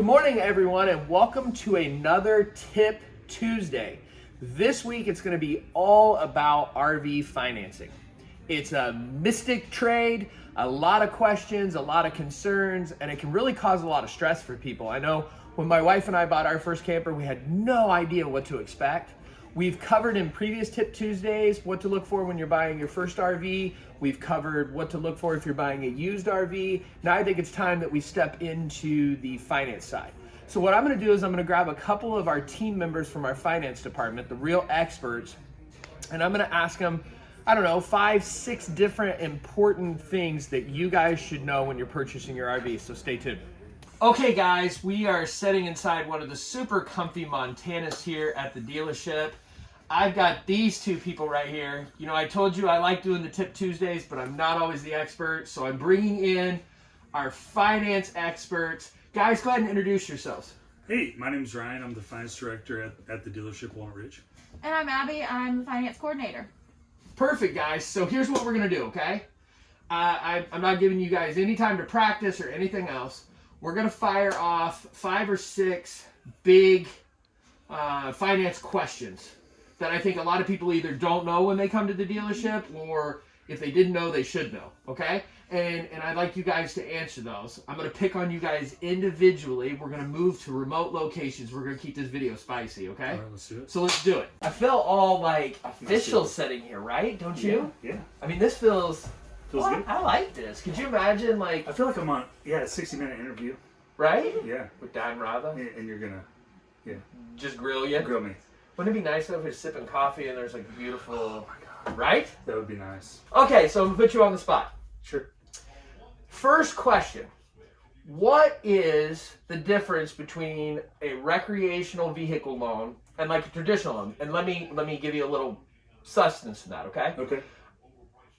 Good morning, everyone, and welcome to another Tip Tuesday. This week, it's going to be all about RV financing. It's a mystic trade, a lot of questions, a lot of concerns, and it can really cause a lot of stress for people. I know when my wife and I bought our first camper, we had no idea what to expect. We've covered in previous Tip Tuesdays what to look for when you're buying your first RV. We've covered what to look for if you're buying a used RV. Now I think it's time that we step into the finance side. So what I'm gonna do is I'm gonna grab a couple of our team members from our finance department, the real experts, and I'm gonna ask them, I don't know, five, six different important things that you guys should know when you're purchasing your RV, so stay tuned. Okay guys, we are sitting inside one of the super comfy Montanas here at the dealership. I've got these two people right here. You know, I told you I like doing the Tip Tuesdays, but I'm not always the expert. So I'm bringing in our finance experts. Guys, go ahead and introduce yourselves. Hey, my name's Ryan. I'm the finance director at, at the dealership Walnut Ridge. And I'm Abby. I'm the finance coordinator. Perfect, guys. So here's what we're going to do, okay? Uh, I, I'm not giving you guys any time to practice or anything else. We're going to fire off five or six big uh, finance questions that I think a lot of people either don't know when they come to the dealership or if they didn't know, they should know, okay? And, and I'd like you guys to answer those. I'm going to pick on you guys individually. We're going to move to remote locations. We're going to keep this video spicy, okay? All right, let's do it. So let's do it. I feel all like official setting here, right? Don't you? Yeah, I mean, this feels. Feels Oh, good. I like this. Could you imagine, like, I feel like I'm on, yeah, a 60 minute interview. right? Yeah, With Dan Rather, and, and you're gonna yeah. just grill you. grill me. Wouldn't it be nice though if you're sipping coffee and there's like a beautiful, Oh my god, right? that would be nice. Okay, so I'm gonna put you on the spot. Sure. First question: What is the difference between a recreational vehicle loan and like a traditional loan? And let me let me give you a little sustenance to that, okay? Okay.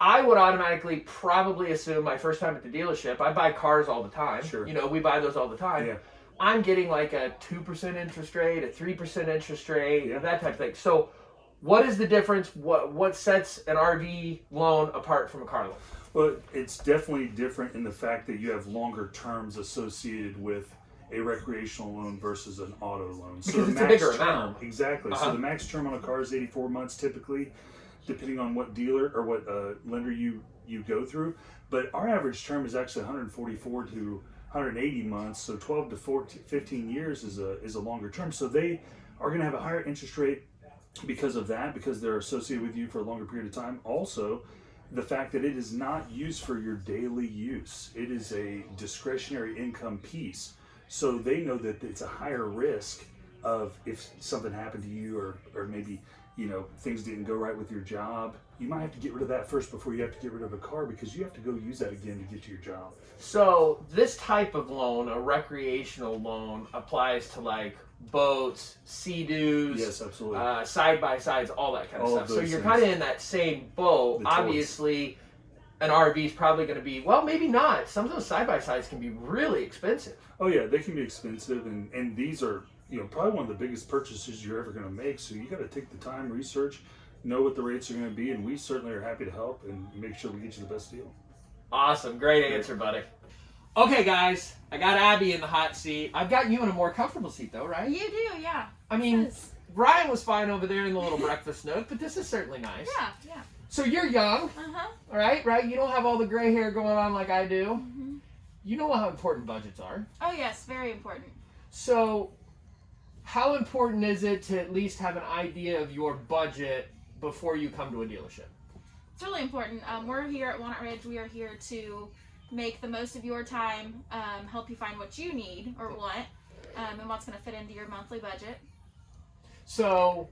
I would automatically probably assume my first time at the dealership, I buy cars all the time. Sure. You know, we buy those all the time. Yeah. I'm getting like a 2% interest rate, a 3% interest rate, Yeah. that type of thing. So, what is the difference? What what sets an RV loan apart from a car loan? Well, it's definitely different in the fact that you have longer terms associated with a recreational loan versus an auto loan. Because the it's a max bigger term, amount. Exactly. Uh-huh. So the max term on a car is 84 months typically, depending on what dealer or what uh, lender you you go through. But our average term is actually 144 to 180 months. So 12 to 14, 15 years is a is a longer term. So they are going to have a higher interest rate because of that, because they're associated with you for a longer period of time. Also, the fact that it is not used for your daily use, it is a discretionary income piece. So they know that it's a higher risk of if something happened to you or, or maybe you know things didn't go right with your job you might have to get rid of that first before you have to get rid of a car because you have to go use that again to get to your job So, this type of loan, a recreational loan, applies to like boats, sea-doos, yes absolutely uh, side by sides, all that kind of All of stuff. So you're kind of in that same boat. Obviously, an RV is probably going to be well, maybe not. Some of those side by sides can be really expensive. Oh yeah, they can be expensive, and and these are you know probably one of the biggest purchases you're ever going to make. So you got to take the time, research, know what the rates are going to be, and we certainly are happy to help and make sure we get you the best deal. Awesome, great answer, buddy. Okay, guys, I got Abby in the hot seat. I've got you in a more comfortable seat, though, right? You do, yeah. I mean, Yes. Ryan was fine over there in the little breakfast nook, but this is certainly nice. Yeah, yeah. So you're young, Uh huh. all right? Right? You don't have all the gray hair going on like I do. hmm You know how important budgets are. Oh yes, very important. So, how important is it to at least have an idea of your budget before you come to a dealership? It's really important. Um, we're here at Walnut Ridge. We are here to make the most of your time, um, help you find what you need or want, um, and what's going to fit into your monthly budget. So,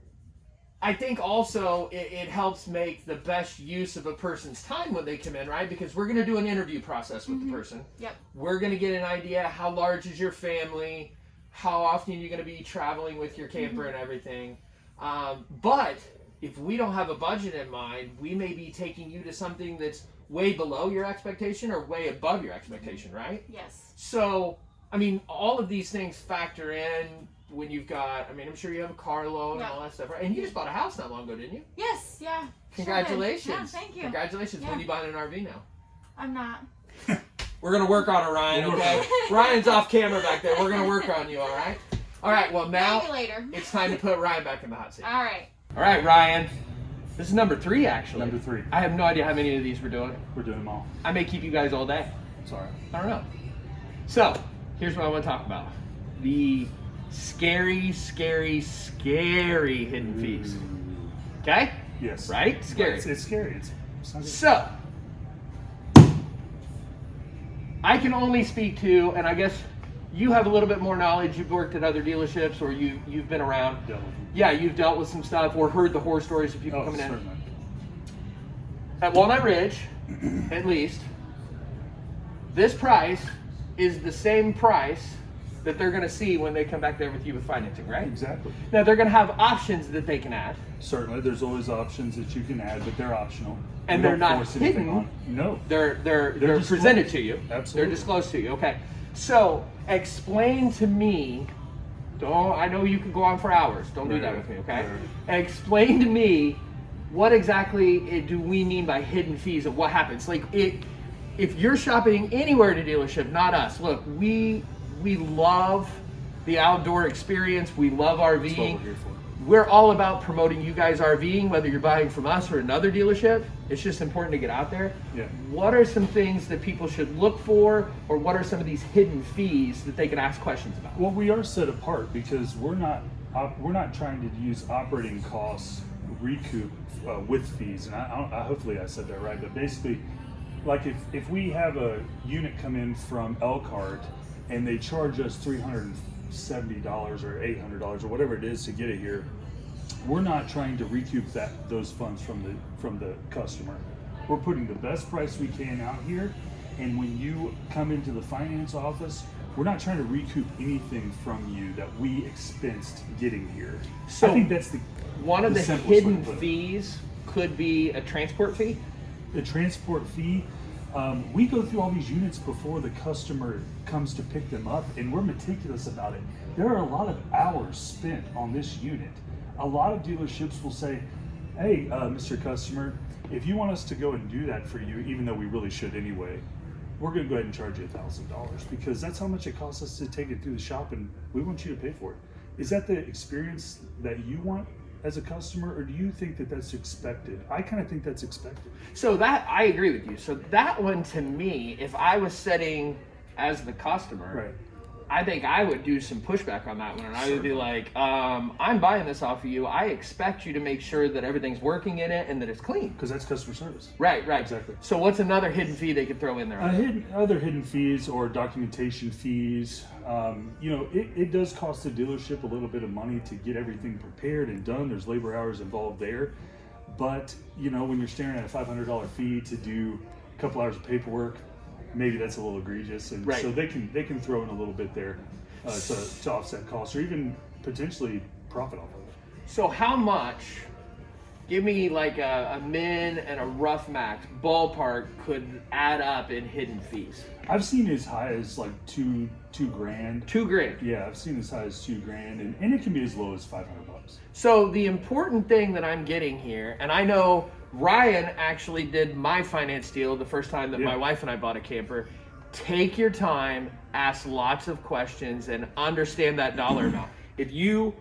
I think also it, it helps make the best use of a person's time when they come in, right? Because we're going to do an interview process with Mhm. the person. Yep. We're going to get an idea how large is your family, how often you're going to be traveling with your camper and everything. Um, but if we don't have a budget in mind, we may be taking you to something that's way below your expectation or way above your expectation, right? Yes. So, I mean, all of these things factor in when you've got, I mean, I'm sure you have a car loan Yeah. and all that stuff, right? And you just bought a house not long ago, didn't you? Yes. Yeah. sure. Congratulations. Yeah. Thank you. Congratulations. When are you buying an RV now? I'm not. We're gonna work on it, Ryan. Okay. Ryan's off camera back there. We're gonna work on you. All right. All right. Well, now later. it's time to put Ryan back in the hot seat. All right. All right, Ryan. This is number three, actually. Number three. I have no idea how many of these we're doing. We're doing them all. I may keep you guys all day. Sorry. I don't know. So, here's what I want to talk about the scary, scary, scary hidden fees. Mm. Okay? Yes. Right? Scary. It's, it's scary. It's, it's not good. So, I can only speak to, and I guess you have a little bit more knowledge. You've worked at other dealerships or you, you've been around. Yeah, you've dealt with some stuff or heard the horror stories of people Oh, coming in. At Walnut Ridge, at least, this price is the same price that they're going to see when they come back there with you with financing, right? Exactly. Now they're going to have options that they can add, Certainly, there's always options that you can add, but they're optional. And We they're not hidden. No. they're they're they're, They're presented to you. Absolutely. They're disclosed to you. Okay. So explain to me. Don't I know you could go on for hours. Don't do that with me, okay? right. Explain to me what exactly do we mean by hidden fees and what happens? Like it if you're shopping anywhere at a dealership, not us. Look, we we love the outdoor experience. We love That's what we're RVing here for. we're all about promoting you guys RVing, whether you're buying from us or another dealership. It's just important to get out there. Yeah. What are some things that people should look for, or what are some of these hidden fees that they can ask questions about? Well, we are set apart because we're not we're not trying to use operating costs recoup uh, with fees, and I, I, I hopefully I said that right. But basically, like if if we have a unit come in from Elkhart and they charge us three hundred and seventy dollars or eight hundred dollars or whatever it is to get it here, we're not trying to recoup that those funds from the from the customer. We're putting the best price we can out here, and when you come into the finance office, we're not trying to recoup anything from you that we expensed getting here. So- I think that's the One of the, to hidden fees could be a transport fee. the transport fee. Um, we go through all these units before the customer comes to pick them up, and we're meticulous about it. There are a lot of hours spent on this unit. A lot of dealerships will say, "Hey, uh, Mr. Customer, if you want us to go and do that for you, even though we really should anyway, we're going to go ahead and charge you a thousand dollars because that's how much it costs us to take it through the shop, and we want you to pay for it." Is that the experience that you want as a customer, or do you think that that's expected? I kind of think that's expected. So that I agree with you. So that one to me, if I was setting as the customer, Right. I think I would do some pushback on that one, and I would be like, um, "I'm buying this off of you. I expect you to make sure that everything's working in it and that it's clean." Because that's customer service. Right, right. Exactly. So what's another hidden fee they could throw in there? Uh, hidden, other hidden fees or documentation fees, um, you know, it, it does cost the dealership a little bit of money to get everything prepared and done. There's labor hours involved there. But, you know, when you're staring at a $500 fee to do a couple hours of paperwork, maybe that's a little egregious. And Right. so they can they can throw in a little bit there uh, to, to offset costs or even potentially profit off of it. So how much? Give me like a, a min and a rough max ballpark could add up in hidden fees. I've seen as high as like two two grand. Two grand. Yeah, I've seen as high as two grand, and, and it can be as low as five hundred bucks. So the important thing that I'm getting here, and I know Ryan actually did my finance deal the first time that my wife and I bought a camper. Take your time, ask lots of questions, and understand that dollar amount. If you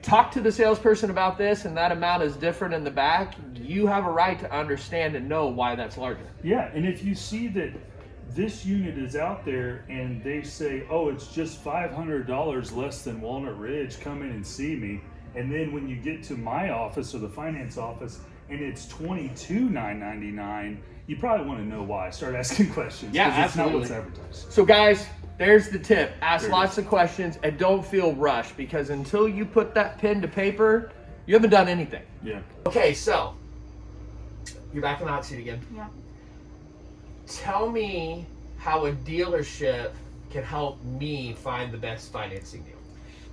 talk to the salesperson about this and that amount is different in the back, you have a right to understand and know why that's larger. Yeah, and if you see that this unit is out there and they say, "Oh, it's just five hundred dollars less than Walnut Ridge, come in and see me," and then when you get to my office or the finance office and it's twenty two nine ninety nine, you probably want to know why. Start asking questions. Yeah, 'cause it's not what's absolutely. advertised. So, guys, there's the tip. Ask There lots of questions and don't feel rushed because until you put that pen to paper, you haven't done anything. Yeah. Okay, so you're back in the hot seat again. Yeah. Tell me how a dealership can help me find the best financing deal.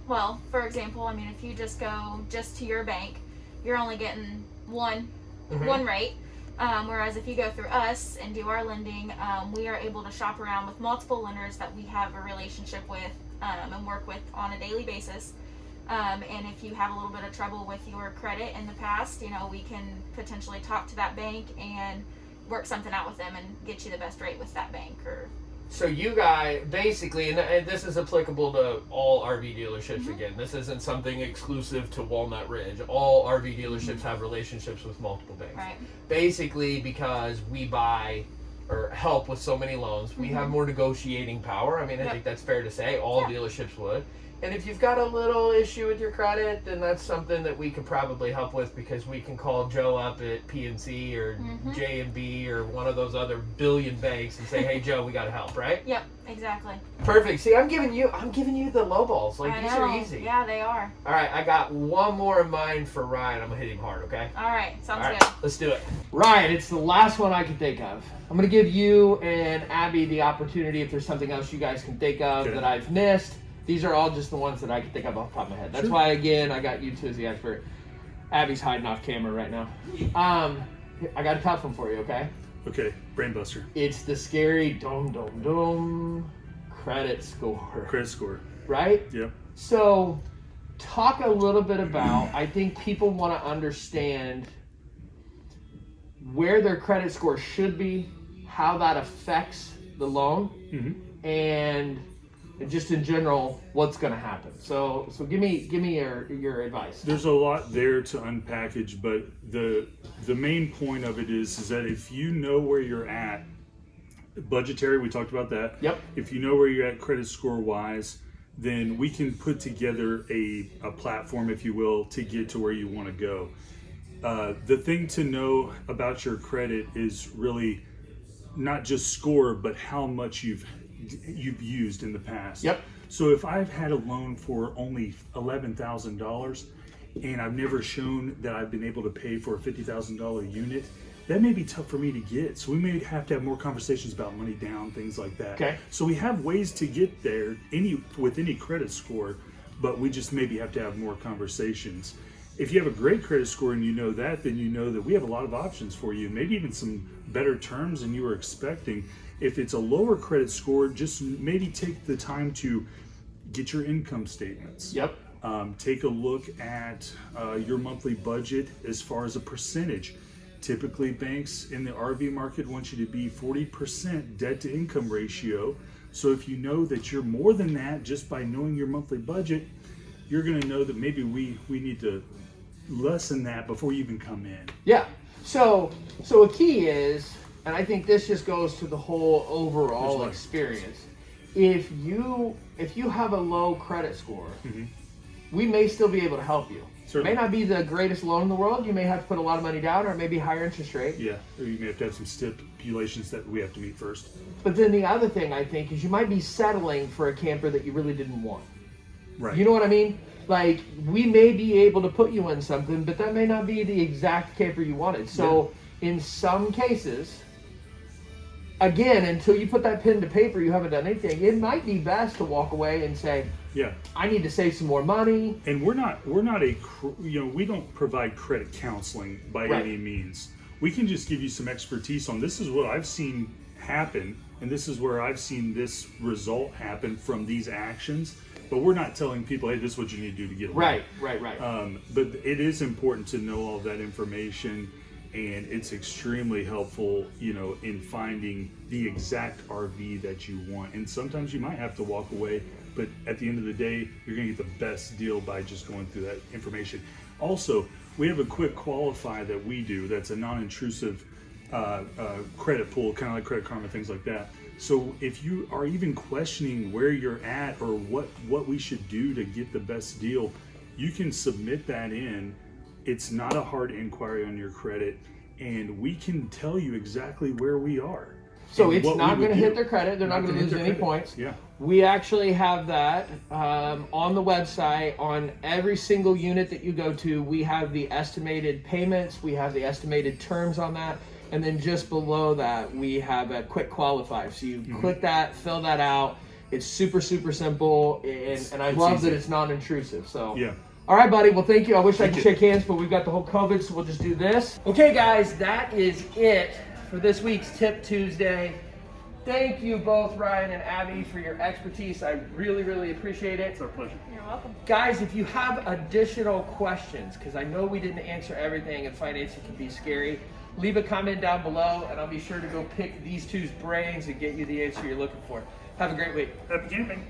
Well, for example, I mean, if you just go just to your bank, you're only getting one Mhm. one rate. Um, whereas if you go through us and do our lending, um, we are able to shop around with multiple lenders that we have a relationship with um, and work with on a daily basis. Um, and if you have a little bit of trouble with your credit in the past, you know, we can potentially talk to that bank and work something out with them and get you the best rate with that bank or So you guys basically, and, and this is applicable to all RV dealerships. Mm-hmm. Again, this isn't something exclusive to Walnut Ridge. All RV mm-hmm. dealerships have relationships with multiple banks. Right. Basically, because we buy or help with so many loans, we have mm-hmm. more negotiating power. I mean, I Yep. think that's fair to say. All Yeah. dealerships would. And if you've got a little issue with your credit, then that's something that we could probably help with because we can call Joe up at PNC or Mhm. J and B or one of those other billion banks and say, "Hey, Joe, we got to help." Right? Yep, exactly. Perfect. See, I'm giving you, I'm giving you the low balls. Like I these know. are easy. Yeah, they are. All right, I got one more in mind for Ryan. I'm gonna hit him hard. Okay. All right, sounds All right, good. let's do it. Ryan, it's the last one I can think of. I'm going to give you and Abby the opportunity if there's something else you guys can think of Okay. that I've missed. These are all just the ones that I can think of off the top of my head. That's Sure. why, again, I got you two as the expert. Abby's hiding off camera right now. Um, I got a tough one for you, okay? Okay, Brainbuster. It's the scary dum dum dum credit score, Credit score. right? Yep. So, talk a little bit about. I think people want to understand where their credit score should be, how that affects the loan, hmm and just in general, what's going to happen. So, so give me give me your your advice. There's a lot there to unpackage, but the the main point of it is is that if you know where you're at, budgetary, we talked about that. Yep. If you know where you're at credit score wise, then we can put together a, a platform, if you will, to get to where you want to go. Uh, the thing to know about your credit is really not just score, but how much you've you've used in the past. Yep. So if I've had a loan for only eleven thousand dollars, and I've never shown that I've been able to pay for a fifty thousand dollar unit, that may be tough for me to get. So we may have to have more conversations about money down, things like that. Okay. So we have ways to get there any with any credit score, but we just maybe have to have more conversations. If you have a great credit score and you know that, then you know that we have a lot of options for you, maybe even some better terms than you were expecting. If it's a lower credit score, just maybe take the time to get your income statements. Yep. Um, take a look at uh, your monthly budget as far as a percentage. Typically, banks in the RV market want you to be 40% debt to income ratio. So, if you know that you're more than that just by knowing your monthly budget, you're going to know that maybe we, we need to lessen that before you even come in. Yeah. So so a key is, and I think this just goes to the whole overall experience. If you if you have a low credit score, Mhm. we may still be able to help you. Certainly. May not be the greatest loan in the world. You may have to put a lot of money down, or maybe higher interest rate. Yeah, or you may have to have some stipulations that we have to meet first. But then the other thing I think is you might be settling for a camper that you really didn't want. Right. You know what I mean? Like we may be able to put you in something, but that may not be the exact camper you wanted. So in some cases, again, until you put that pen to paper, you haven't done anything. It might be best to walk away and say, yeah. "I need to save some more money." and we're not we're not a you know we don't provide credit counseling by Right. any means we can just give you some expertise on this is what i've seen happen and this is where i've seen this result happen from these actions but we're not telling people hey this is what you need to do to get a loan. Right, right, right. um, but it is important to know all that information and it's extremely helpful you know in finding the exact rv that you want. And sometimes you might have to walk away but at the end of the day you're to get the best deal by just going through that information. Also we have a quick qualify that we do that's a non-intrusive uh, uh, credit pool kind of like credit karma things like that. So if you are even questioning where you're at or what what we should do to get the best deal you can submit that in it's not a hard inquiry on your credit and we can tell you exactly where we are so it's not going to hit their credit. They're not, Not going to lose any credit. points. yeah We actually have that um, on the website. On every single unit that you go to, we have the estimated payments, we have the estimated terms on that, and then just below that, we have a quick qualify. So you Mm-hmm. click that, fill that out. It's super, super simple, and, and I it's love easy. that it's non intrusive. So, yeah all right, buddy. Well, thank you. I wish I could you. shake hands, but we've got the whole COVID, so we'll just do this. Okay, guys, that is it for this week's Tip Tuesday. Thank you both, Ryan and Abby, for your expertise. I really, really appreciate it. it's our pleasure You're welcome. Guys, if you have additional questions, because I know we didn't answer everything and financing can be scary, leave a comment down below, and I'll be sure to go pick these two's brains and get you the answer you're looking for. Have a great week. Happy camping.